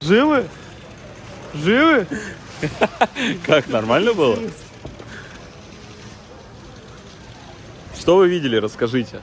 Живы? Живы? Как, нормально было? Что вы видели, расскажите.